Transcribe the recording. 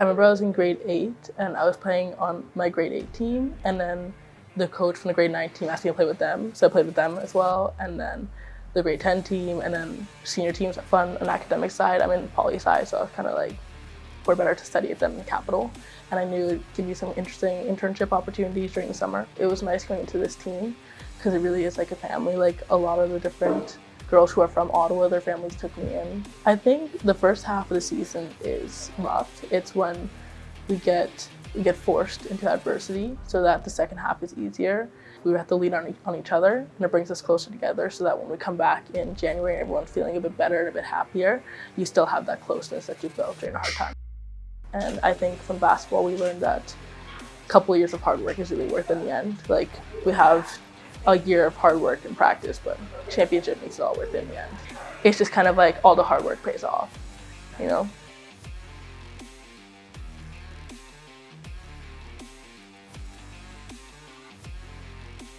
I remember I was in grade eight and I was playing on my grade eight team and then the coach from the grade nine team asked me to play with them. So I played with them as well. And then the grade 10 team and then senior teams are fun on academic side. I'm in poli sci, so I was kind of like, we're better to study at them in Capital. And I knew it'd give me some interesting internship opportunities during the summer. It was nice going into this team because it really is like a family. Like a lot of the different girls who are from Ottawa, their families took me in. I think the first half of the season is rough. It's when we get we get forced into adversity so that the second half is easier. We have to lean on, on each other and it brings us closer together so that when we come back in January, everyone's feeling a bit better and a bit happier, you still have that closeness that you built during a hard time. And I think from basketball, we learned that a couple of years of hard work is really worth in the end. Like we have a year of hard work and practice, but championship makes it all worth it in the end. It's just kind of like all the hard work pays off, you know?